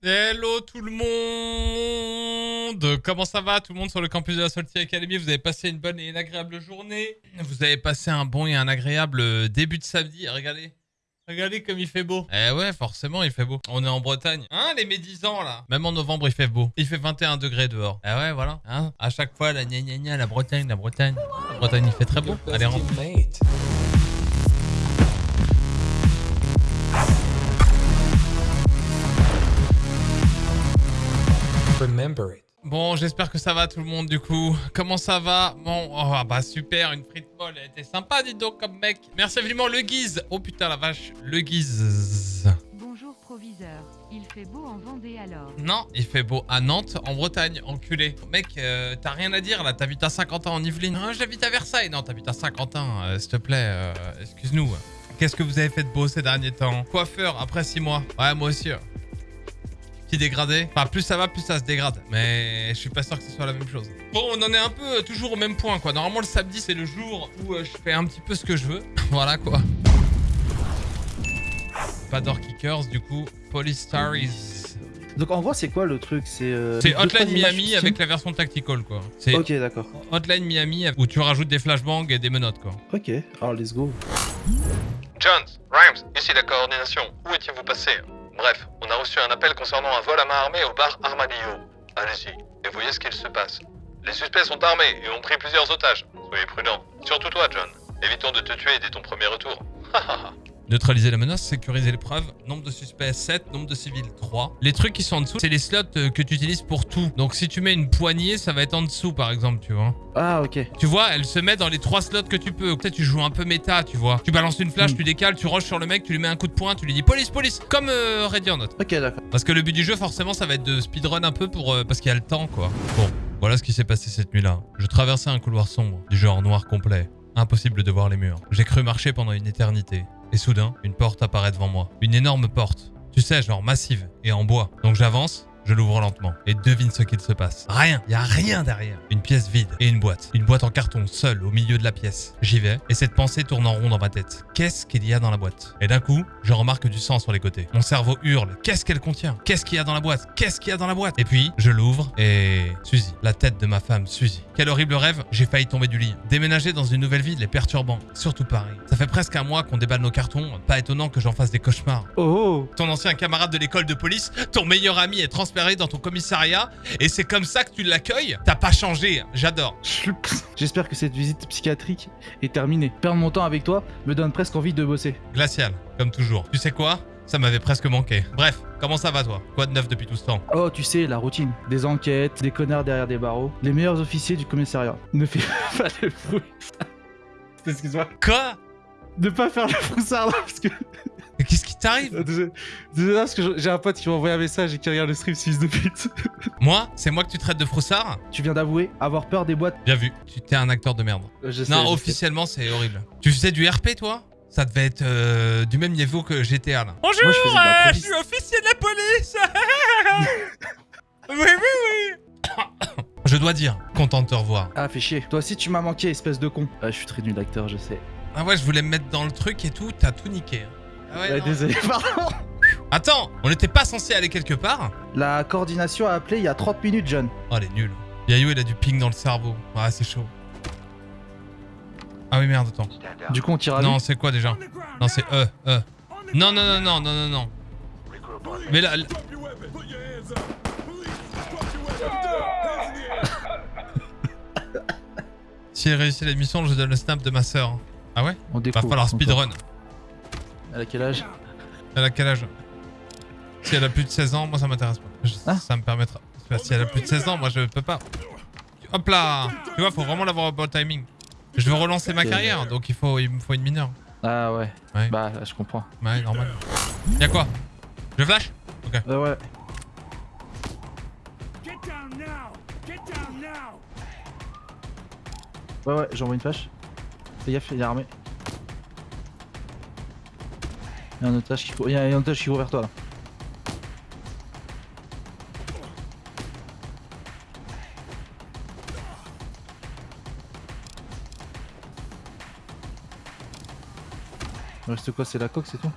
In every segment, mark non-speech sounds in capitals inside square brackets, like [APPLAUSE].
Hello tout le monde Comment ça va tout le monde sur le campus de la Salty Academy? Vous avez passé une bonne et une agréable journée Vous avez passé un bon et un agréable euh, début de samedi Regardez Regardez comme il fait beau. Eh ouais, forcément, il fait beau. On est en Bretagne. Hein, les médisants, là? Même en novembre, il fait beau. Il fait 21 degrés dehors. Eh ouais, voilà. Hein? À chaque fois, la gna gna gna, la Bretagne, la Bretagne. La Bretagne, il fait très beau. Allez, rentre. Remember it. Bon, j'espère que ça va tout le monde du coup. Comment ça va? Bon, oh, bah super, une frite molle, elle était sympa, dis donc, comme mec. Merci infiniment, le guise. Oh putain, la vache, le guise. Bonjour proviseur, il fait beau en Vendée alors. Non, il fait beau à Nantes, en Bretagne, enculé. Mec, euh, t'as rien à dire là, t'habites à Saint-Quentin en Yvelines. Non, j'habite à Versailles. Non, t'habites à Saint-Quentin, euh, s'il te plaît, euh, excuse-nous. Qu'est-ce que vous avez fait de beau ces derniers temps? Coiffeur, après 6 mois. Ouais, moi aussi. Dégradé. Enfin, plus ça va, plus ça se dégrade. Mais je suis pas sûr que ce soit la même chose. Bon, on en est un peu euh, toujours au même point, quoi. Normalement, le samedi, c'est le jour où euh, je fais un petit peu ce que je veux. [LAUGHS] voilà, quoi. Pas door kickers, du coup. Police Stories. Donc en gros, c'est quoi le truc? C'est euh, Hotline Miami avec la version tactical, quoi. C'est Ok, d'accord. Hotline Miami où tu rajoutes des flashbangs et des menottes, quoi. Ok, alors let's go. Jones, Rhymes, ici la coordination. Où étiez-vous passé? Bref, on a reçu un appel concernant un vol à main armée au bar Armadillo. Allez-y, et voyez ce qu'il se passe. Les suspects sont armés et ont pris plusieurs otages. Soyez prudents. Surtout toi, John. Évitons de te tuer dès ton premier retour. Neutraliser la menace, sécuriser les preuves. Nombre de suspects 7, nombre de civils 3. Les trucs qui sont en dessous, c'est les slots euh, que tu utilises pour tout. Donc si tu mets une poignée, ça va être en dessous par exemple, tu vois. Ah, ok. Tu vois, elle se met dans les trois slots que tu peux. Peut-être tu joues un peu méta, tu vois. Tu balances une flash, Hmm. tu décales, tu rushes sur le mec, tu lui mets un coup de poing, tu lui dis police, police, comme euh, Not. Ok, d'accord. Parce que le but du jeu, forcément, ça va être de speedrun un peu pour euh, parce qu'il y a le temps, quoi. Bon, voilà ce qui s'est passé cette nuit-là. Je traversais un couloir sombre, du genre noir complet. Impossible de voir les murs. J'ai cru marcher pendant une éternité. Et soudain, une porte apparaît devant moi. Une énorme porte. Tu sais, genre massive et en bois. Donc j'avance. Je l'ouvre lentement et devine ce qu'il se passe. Rien, y a rien derrière. Une pièce vide et une boîte. Une boîte en carton seule au milieu de la pièce. J'y vais et cette pensée tourne en rond dans ma tête. Qu'est-ce qu'il y a dans la boîte? Et d'un coup, je remarque du sang sur les côtés. Mon cerveau hurle. Qu'est-ce qu'elle contient? Qu'est-ce qu'il y a dans la boîte? Qu'est-ce qu'il y a dans la boîte? Et puis, je l'ouvre et Suzy, la tête de ma femme, Suzy. Quel horrible rêve, j'ai failli tomber du lit. Déménager dans une nouvelle ville est perturbant. Surtout Paris. Ça fait presque un mois qu'on déballe nos cartons. Pas étonnant que j'en fasse des cauchemars. Oh, Ton ancien camarade de l'école de police, ton meilleur ami est transféré dans ton commissariat et c'est comme ça que tu l'accueilles T'as pas changé, j'adore. J'espère que cette visite psychiatrique est terminée. Perdre mon temps avec toi me donne presque envie de bosser. Glacial, comme toujours. Tu sais quoi? Ça m'avait presque manqué. Bref, comment ça va toi? Quoi de neuf depuis tout ce temps? Oh, tu sais, la routine. Des enquêtes, des connards derrière des barreaux. Les meilleurs officiers du commissariat. Ne fais [LAUGHS] pas le bruit. Excuse-moi. Quoi? Ne pas faire le froussard là, parce que... Qu'est-ce t'arrive Désolé, parce que j'ai un pote qui m'a envoyé un message et qui regarde le stream fils de pute. [LAUGHS] Moi C'est moi que tu traites de froussard tu viens d'avouer avoir peur des boîtes. Bien vu. Tu t'es un acteur de merde. Euh, je sais, non, je officiellement, c'est horrible. Tu faisais du RP, toi? Ça devait être euh, du même niveau que GTA, là. Bonjour, Moi, je euh, je suis officier de la police [LAUGHS] Oui, oui, oui Je dois dire, content de te revoir. Ah, fais chier. Toi aussi, tu m'as manqué, espèce de con. Ah, je suis très nul acteur, je sais. Ah ouais, je voulais me mettre dans le truc et tout, t'as tout niqué. Ah ouais, non. désolé, [LAUGHS] pardon. Attends, on n'était pas censé aller quelque part La coordination a appelé il y a 30 minutes, John. Oh, elle est nulle. Yayo, il a du ping dans le cerveau. Ah, c'est chaud. Ah oui, merde, attends. Du coup, on tire à Non, c'est quoi déjà Non, c'est E, E. Non, non, non, non, non, non, non. Mais là... là- [LAUGHS] Si elle réussit la mission, je donne le snap de ma sœur. Ah ouais On Va découvre. falloir son speedrun. Elle a quel âge? Elle a quel âge? Si elle a plus de 16 ans, moi ça m'intéresse pas. Je- Ah. Ça me permettra. Si elle a plus de 16 ans, moi je peux pas. Hop là Tu vois, faut vraiment l'avoir au bon timing. Je veux relancer ma carrière, donc il, faut, il me faut une mineure. Ah ouais. Ouais. Bah, je comprends. Ouais, normal. Y'a quoi? Je flash? Ok. Euh, ouais. Ouais, ouais, j'envoie une flash. Fais gaffe, il est armé. Il y a un otage qui court, il y a un otage qui court vers toi là. Il reste quoi C'est la coque, c'est tout?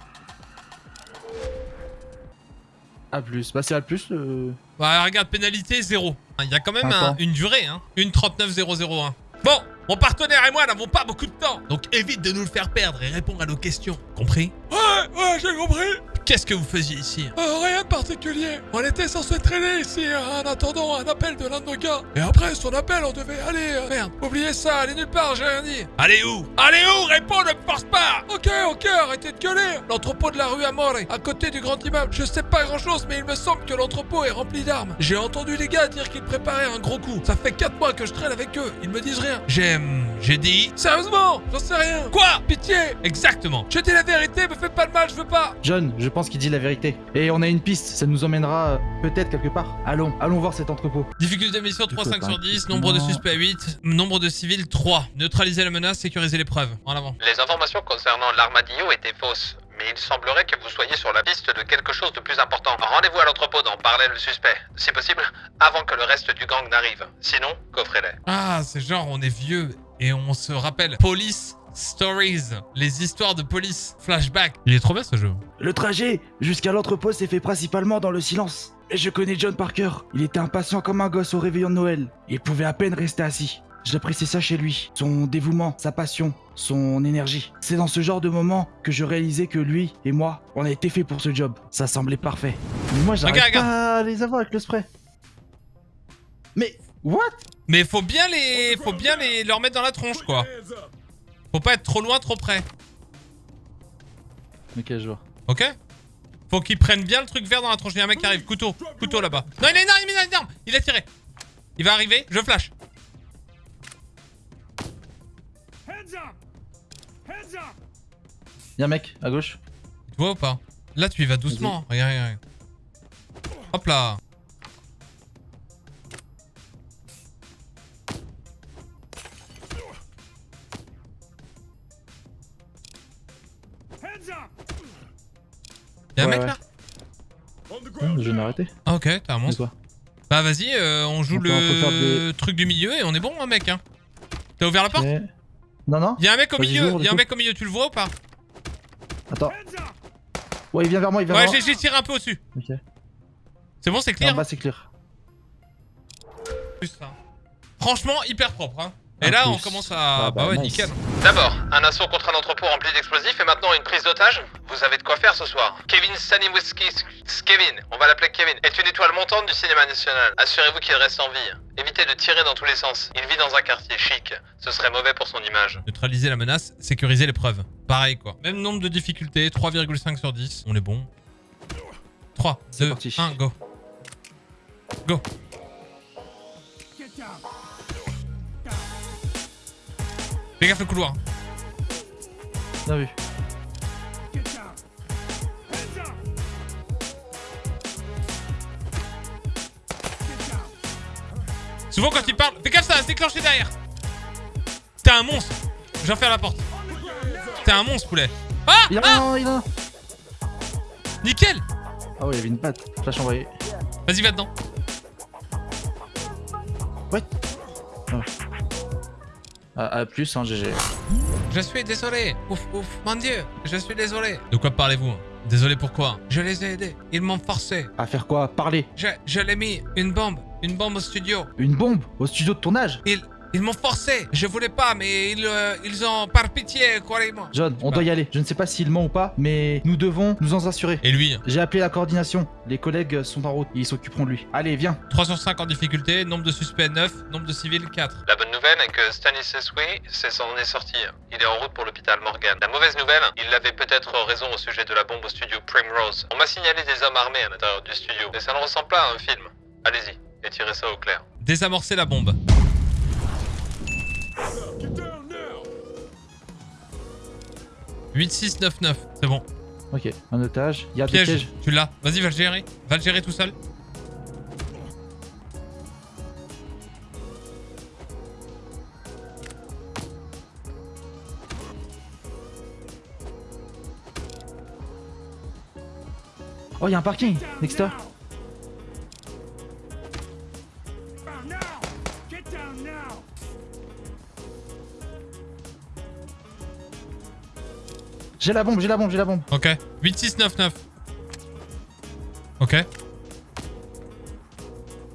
A plus. Bah c'est A plus. Euh... Bah regarde, pénalité, zéro. Il y a quand même un- une durée, hein. Une 39001. Bon, mon partenaire et moi n'avons pas beaucoup de temps. Donc évite de nous le faire perdre et réponds à nos questions. Compris? Ouais, ouais, j'ai compris. Qu'est-ce que vous faisiez ici? Rien de particulier. On était censé traîner ici en attendant un appel de l'un de nos gars. Et après son appel, on devait aller... euh, merde, oubliez ça, allez nulle part, j'ai rien dit. Allez où? Allez où? Réponds, ne me force pas Ok, ok, arrêtez de gueuler. L'entrepôt de la rue Amore, à côté du grand immeuble. Je sais pas grand-chose, mais il me semble que l'entrepôt est rempli d'armes. J'ai entendu les gars dire qu'ils préparaient un gros coup. Ça fait 4 mois que je traîne avec eux. Ils me disent rien. J'ai... hum, J'ai dit... Sérieusement? J'en sais rien. Quoi? Pitié Exactement. Je dis la vérité, me fais pas de mal, je veux pas. John, je pense qu'il dit la vérité. Et on a une piste, ça nous emmènera euh, peut-être quelque part. Allons, allons voir cet entrepôt. Difficulté de mission Tu 3, peux 5 pas. sur 10, nombre de suspects 8, nombre de civils 3. Neutraliser la menace, sécuriser les preuves. En avant. Les informations concernant l'armadillo étaient fausses, mais il semblerait que vous soyez sur la piste de quelque chose de plus important. Rendez-vous à l'entrepôt d'en parler le suspect, si possible, avant que le reste du gang n'arrive. Sinon, coffrez-les. Ah, c'est genre on est vieux et on se rappelle. Police Stories, les histoires de police. Flashback. Il est trop bien ce jeu. Le trajet jusqu'à l'entrepôt s'est fait principalement dans le silence. Et je connais John Parker. Il était impatient comme un gosse au réveillon de Noël. Il pouvait à peine rester assis. J'appréciais ça chez lui. Son dévouement, sa passion, son énergie. C'est dans ce genre de moment que je réalisais que lui et moi, on a été fait pour ce job. Ça semblait parfait. Mais moi, j'arrive Regarde, pas à les avoir avec le spray. Mais, what? Mais faut bien les, faut bien les leur mettre dans la tronche quoi. Faut pas être trop loin, trop près. Ok, je vois. Ok Faut qu'ils prennent bien le truc vert dans la tronche. Il y a un mec qui arrive. Couteau. Couteau là-bas. Non, il une arme, il une arme. Il a tiré. Il va arriver. Je flash. Y'a un mec à gauche. Tu vois ou pas? Là, tu y vas doucement. Regarde, regarde. Hop là. Y'a un Ouais, mec ouais. là Hum, je vais m'arrêter. Ah ok, t'as un monstre. Bah vas-y, euh, on joue On le truc du milieu et on est bon, hein, mec. Hein. T'as ouvert la porte. Non, non Y'a un mec au milieu, y'a un coup. mec au milieu, tu le vois ou pas? Attends. Ouais, il vient vers moi, il vient Ouais, vers j'ai moi. j'ai tiré un peu au-dessus. Ok. C'est bon, c'est En clear bas, c'est clear. Ça. Franchement, hyper propre. Hein. Et là, plus. on commence à. Ah, bah, bah, ouais, nice. nickel. D'abord, un assaut contre un entrepôt rempli d'explosifs et maintenant une prise d'otage Vous avez de quoi faire ce soir. Kevin Staniwiski, Kevin, on va l'appeler Kevin, est une étoile montante du cinéma national. Assurez-vous qu'il reste en vie. Évitez de tirer dans tous les sens. Il vit dans un quartier chic. Ce serait mauvais pour son image. Neutraliser la menace, sécuriser les preuves. Pareil quoi. Même nombre de difficultés, 3,5 sur 10. On est bon. 3, C'est 2, parti. 1, go. Go. Fais gaffe le couloir. Bien vu. Souvent quand il parle, fais gaffe ça va se déclencher derrière. T'es un monstre. J'en ferme la porte. T'es un monstre poulet. Ah, Il a ah il a. Nickel Ah ouais, il y avait une patte. Flash envoyé. Vas-y va dedans. Ah, à plus, hein, GG. Je suis désolé. Ouf, ouf, mon dieu. Je suis désolé. De quoi parlez-vous? Désolé pourquoi Je les ai aidés. Ils m'ont forcé. À faire quoi? Parler. Je, je l'ai mis une bombe. Une bombe au studio. Une bombe? Au studio de tournage? Ils, ils m'ont forcé. Je voulais pas, mais ils, euh, ils ont par pitié, croyez-moi. John, on doit y aller. Je ne sais pas s'il ment ou pas, mais nous devons nous en assurer. Et lui J'ai appelé la coordination. Les collègues sont en route. Ils s'occuperont de lui. Allez, viens. 3 sur 5 en difficulté. Nombre de suspects 9. Nombre de civils 4. La bonne nouvelle est que Stanisescu s'en est sorti. Il est en route pour l'hôpital Morgan. La mauvaise nouvelle, il avait peut-être raison au sujet de la bombe au studio Primrose. On m'a signalé des hommes armés à l'intérieur du studio, mais ça ne ressemble pas à un film. Allez-y, et tirez ça au clair. Désamorcer la bombe. « 8, 6, 9, 9. C'est bon. Ok, un otage. Il y a des Piège, pièges. tu l'as. Vas-y, va le gérer. Va le gérer tout seul. Oh, il y a un parking. Nexter. J'ai la bombe, j'ai la bombe, j'ai la bombe. Ok. 8, 6, 9, 9. Ok.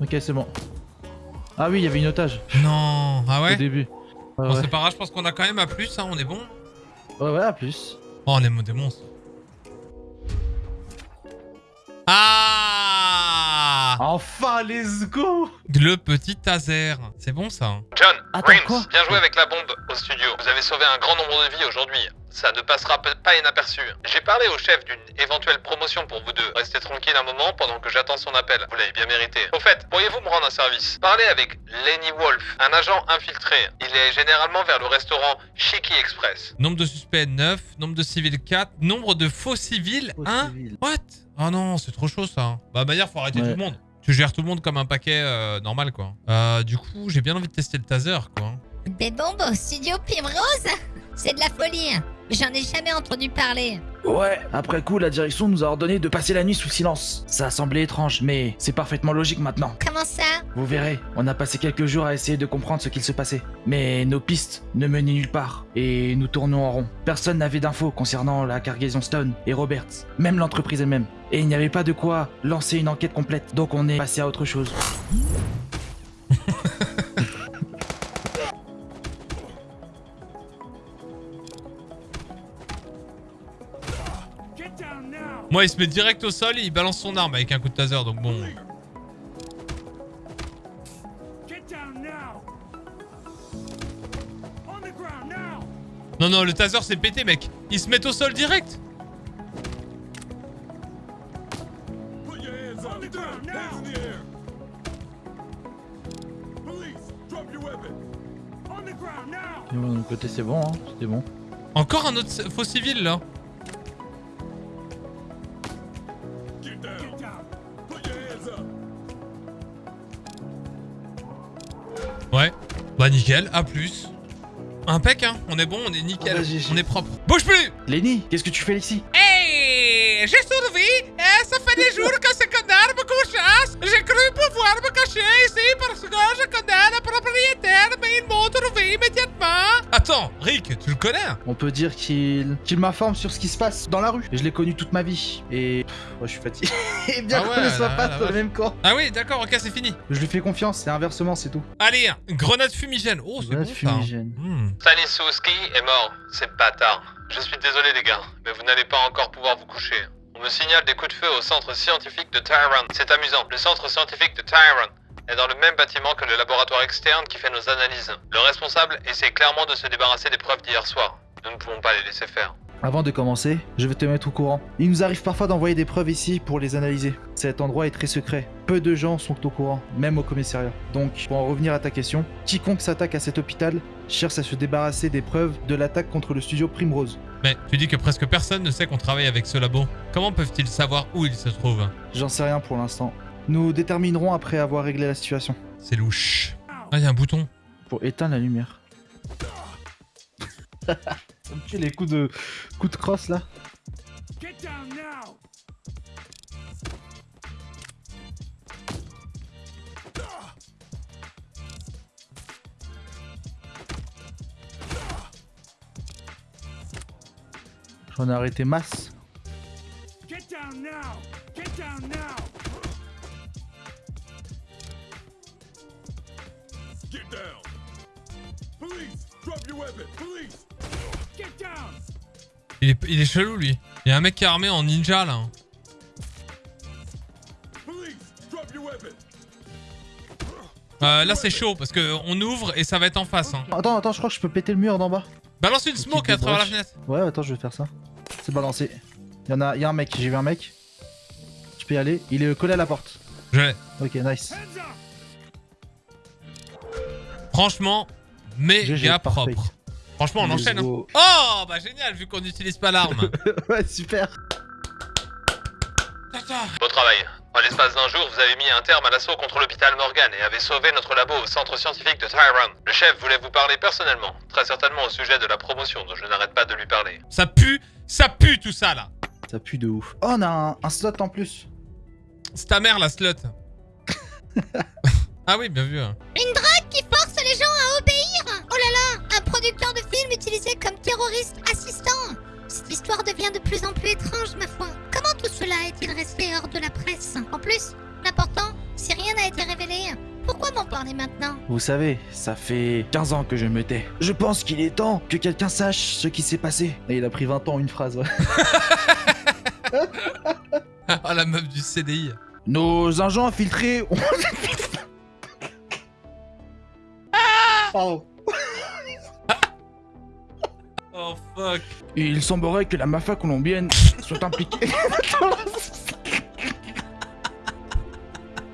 Ok, c'est bon. Ah oui, il y avait une otage Non. Ah au ouais début. Ouais, Bon, ouais. c'est pas grave, je pense qu'on a quand même à plus, hein, on est bon. ouais, ouais, à plus. Oh, on est des monstres. Ah Enfin, let's go Le petit taser. C'est bon ça. hein. John, Attends, Rims, bien joué avec la bombe au studio. Vous avez sauvé un grand nombre de vies aujourd'hui. Ça ne passera pas inaperçu. J'ai parlé au chef d'une éventuelle promotion pour vous deux. Restez tranquille un moment pendant que j'attends son appel. Vous l'avez bien mérité. Au fait, pourriez-vous me rendre un service? Parlez avec Lenny Wolf, un agent infiltré. Il est généralement vers le restaurant Shiki Express. Nombre de suspects 9, nombre de civils 4, nombre de faux civils Faux 1. civils. What? Oh non, c'est trop chaud ça. Bah Maillard, faut arrêter Ouais. tout le monde. Tu gères tout le monde comme un paquet euh, normal quoi. Euh, du coup, j'ai bien envie de tester le taser quoi. Au studio Primrose C'est de la folie hein. J'en ai jamais entendu parler. Ouais, après coup, la direction nous a ordonné de passer la nuit sous silence. Ça a semblé étrange, mais c'est parfaitement logique maintenant. Comment ça? Vous verrez, on a passé quelques jours à essayer de comprendre ce qu'il se passait. Mais nos pistes ne menaient nulle part, et nous tournions en rond. Personne n'avait d'infos concernant la cargaison Stone et Roberts, même l'entreprise elle-même. Et il n'y avait pas de quoi lancer une enquête complète, donc on est passé à autre chose. Moi, il se met direct au sol et il balance son arme avec un coup de taser, donc bon. Non, non, le taser s'est pété, mec. Il se met au sol direct. De mon côté, c'est bon, hein, c'était bon. Encore un autre faux civil là. Bah nickel, à plus. Impec, hein. On est bon, on est nickel. Ah bah, on est propre. Bouge plus Lenny, qu'est-ce que tu fais ici? Hey J'ai survécu Eh, ça fait des jours que ce connard me couchasse J'ai cru pouvoir me cacher ici parce que je connais le propriétaire, mais ils m'ont trouvé immédiatement Attends, Rick, tu le connais? On peut dire qu'il qu'il m'informe sur ce qui se passe dans la rue. Et je l'ai connu toute ma vie. Et ouais, je suis fatigué. [LAUGHS] Et bien Ah ouais, qu'on ne soit pas dans le même camp. Ah oui, d'accord, ok, c'est fini. Je lui fais confiance, c'est inversement, c'est tout. Allez, grenade fumigène. Oh, c'est bon Grenade ça. fumigène. Hmm. Stanisowski est mort. C'est bâtard. Je suis désolé les gars, mais vous n'allez pas encore pouvoir vous coucher. On me signale des coups de feu au centre scientifique de Tyron. C'est amusant. Le centre scientifique de Tyron est dans le même bâtiment que le laboratoire externe qui fait nos analyses. Le responsable essaie clairement de se débarrasser des preuves d'hier soir. Nous ne pouvons pas les laisser faire. Avant de commencer, je vais te mettre au courant. Il nous arrive parfois d'envoyer des preuves ici pour les analyser. Cet endroit est très secret. Peu de gens sont au courant, même au commissariat. Donc, pour en revenir à ta question, quiconque s'attaque à cet hôpital cherche à se débarrasser des preuves de l'attaque contre le studio Primrose. Mais tu dis que presque personne ne sait qu'on travaille avec ce labo. Comment peuvent-ils savoir où il se trouve J'en sais rien pour l'instant. Nous déterminerons après avoir réglé la situation. C'est louche. Ah, il y a un bouton. Pour éteindre la lumière. Ça me tue les coups de coups de crosse là. J'en ai arrêté masse. Get down. Police, drop your weapon. Police. Il est, il est chelou lui. Il y a un mec qui est armé en ninja là. Euh, là c'est chaud parce que on ouvre et ça va être en face. Hein. Attends, attends, je crois que je peux péter le mur d'en bas. Balance une smoke à travers la fenêtre. Ouais, attends, je vais faire ça. C'est balancé. Il y en a, il y a un mec, j'ai vu un mec. Tu peux y aller. Il est collé à la porte. Je l'ai. Ok, nice. Franchement, méga GG, propre. Franchement, on enchaîne. hein. Oh, bah génial, vu qu'on n'utilise pas l'arme. [LAUGHS] ouais, super. Beau travail. En l'espace d'un jour, vous avez mis un terme à l'assaut contre l'hôpital Morgan et avez sauvé notre labo au centre scientifique de Tyron. Le chef voulait vous parler personnellement, très certainement au sujet de la promotion dont je n'arrête pas de lui parler. Ça pue, ça pue tout ça là. Ça pue de ouf. Oh, on a un, un slot en plus. C'est ta mère la slot. [LAUGHS] ah oui, bien vu. hein. Une drogue qui force les gens à obéir? Oh là là Un producteur de terroriste assistant Cette histoire devient de plus en plus étrange, ma foi. Comment tout cela est-il resté hors de la presse? En plus, l'important, si rien n'a été révélé, en es maintenant? Vous savez, ça fait 15 ans que je me tais. Je pense qu'il est temps que quelqu'un sache ce qui s'est passé. Et il a pris 20 ans, une phrase, ouais. Ah, [LAUGHS] la meuf du CDI. Nos agents infiltrés ont... [LAUGHS] Pardon. Oh fuck. Il semblerait que la mafia colombienne soit impliquée...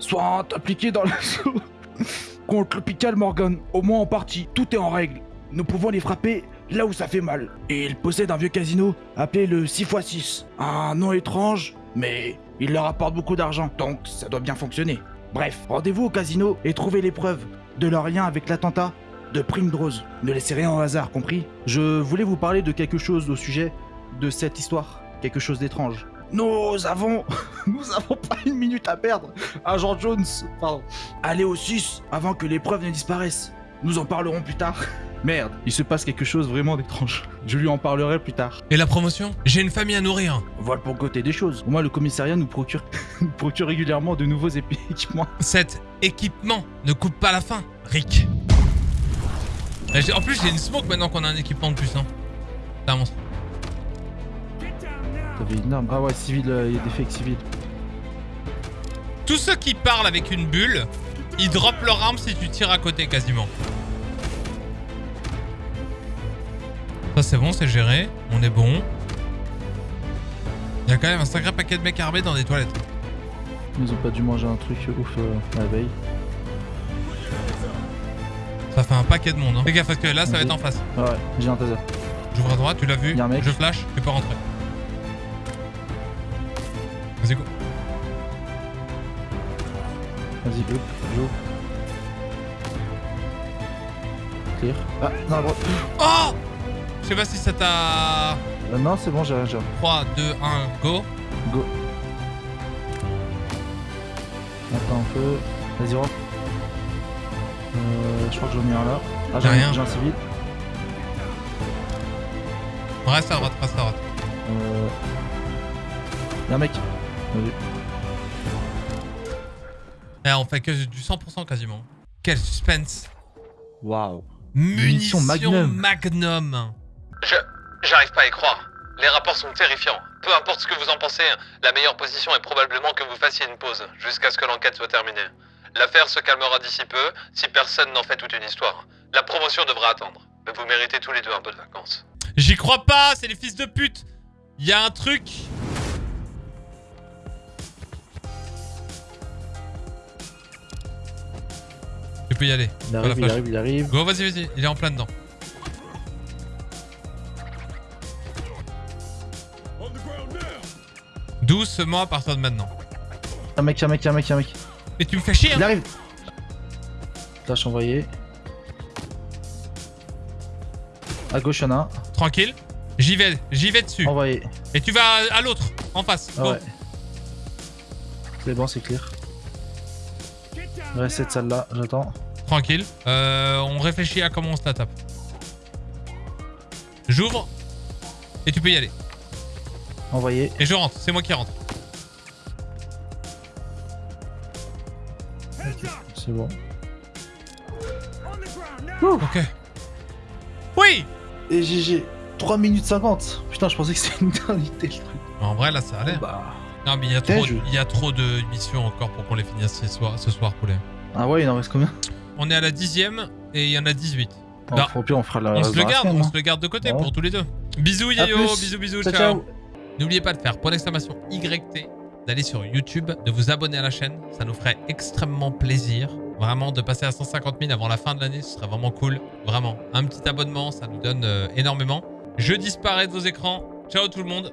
soit impliquée dans l'assaut contre l'hôpital Morgan. Au moins en partie, tout est en règle. Nous pouvons les frapper là où ça fait mal. Et ils possèdent un vieux casino appelé le 6x6. Un nom étrange, mais il leur apporte beaucoup d'argent, donc ça doit bien fonctionner. Bref, rendez-vous au casino et trouvez les preuves de leur lien avec l'attentat de Primrose. Ne laissez rien au hasard, compris? Je voulais vous parler de quelque chose au sujet de cette histoire. Quelque chose d'étrange. Nous avons... [LAUGHS] Nous avons pas une minute à perdre. Agent Jones, pardon. Allez au 6 avant que les preuves ne disparaissent. Nous en parlerons plus tard. [LAUGHS] Merde, il se passe quelque chose vraiment d'étrange. Je lui en parlerai plus tard. Et la promotion? J'ai une famille à nourrir. Voilà pour côté des choses. Au moins, le commissariat nous procure, [LAUGHS] nous procure régulièrement de nouveaux équipements. Cet équipement ne coupe pas la faim, Rick. J'ai- En plus, j'ai une smoke maintenant qu'on a un équipement de plus. Hein. C'est un monstre. T'avais une arme. Ah ouais, civil, euh, il y a des fakes civils. Tous ceux qui parlent avec une bulle, ils droppent leur arme si tu tires à côté quasiment. Ça c'est bon, c'est géré. On est bon. Il y a quand même un sacré paquet de mecs armés dans des toilettes. Ils ont pas dû manger un truc ouf euh, la veille. Ça fait un paquet de monde. Hein. Fais gaffe parce que là ça va être en face. Ouais, j'ai un taser. J'ouvre à droite, tu l'as vu Y a un mec. Je flash, tu peux rentrer. Vas-y go. Vas-y, hop, j'ouvre. Clear. Ah, non. Oh Je sais pas si ça t'a... Euh, non, c'est bon, j'ai rien, j'ai rien. 3, 2, 1, go. Go. Attends un peu. Vas-y, rentre. Euh, je crois que j'en ai un là. Ah, j'ai Y'a rien. un, j'ai un civil. Reste à droite, reste à droite. Euh... Y'a un mec. Vas-y. Eh, on fait que du 100% quasiment. Quel suspense. Waouh. Munition Munition Magnum. Magnum. Je. J'arrive pas à y croire. Les rapports sont terrifiants. Peu importe ce que vous en pensez, la meilleure position est probablement que vous fassiez une pause, jusqu'à ce que l'enquête soit terminée. L'affaire se calmera d'ici peu, si personne n'en fait toute une histoire. La promotion devra attendre. Mais vous méritez tous les deux un peu de vacances. J'y crois pas, c'est les fils de pute. Il y a un truc. Tu peux y aller. Il arrive, il arrive, il arrive. Go, vas-y, vas-y. Il est en plein dedans. Doucement à partir de maintenant. Un mec, un mec, un mec, un mec. Et tu me fais chier, Il hein arrive. Tâche envoyée. À gauche, y'en a un. Tranquille. J'y vais, j'y vais dessus. Envoyé. Et tu vas à l'autre, en face. Ah ouais. C'est bon, c'est clear. Reste cette salle là, j'attends. Tranquille. Euh, on réfléchit à comment on se la tape. J'ouvre. Et tu peux y aller. Envoyé. Et je rentre. C'est moi qui rentre. C'est bon. Ok. Oui Et GG. 3 minutes 50. Putain, je pensais que c'était une éternité le truc. En vrai, là, ça allait. Bah. Non, mais il y a trop, je- il y a trop de missions encore pour qu'on les finisse ce soir, ce soir poulet. Ah ouais, il en reste combien? On est à la dixième et il y en a 18. Bon, Bah, Au pire, on fera la. on se le garde, on hein. se le garde de côté Ouais. pour tous les deux. Bisous Yayo, bisous bisous, ciao. ciao. N'oubliez pas de faire point d'exclamation YT, d'aller sur YouTube, de vous abonner à la chaîne. Ça nous ferait extrêmement plaisir. Vraiment, de passer à 150 000 avant la fin de l'année, ce serait vraiment cool. Vraiment. Un petit abonnement, ça nous donne euh, énormément. Je disparais de vos écrans. Ciao tout le monde.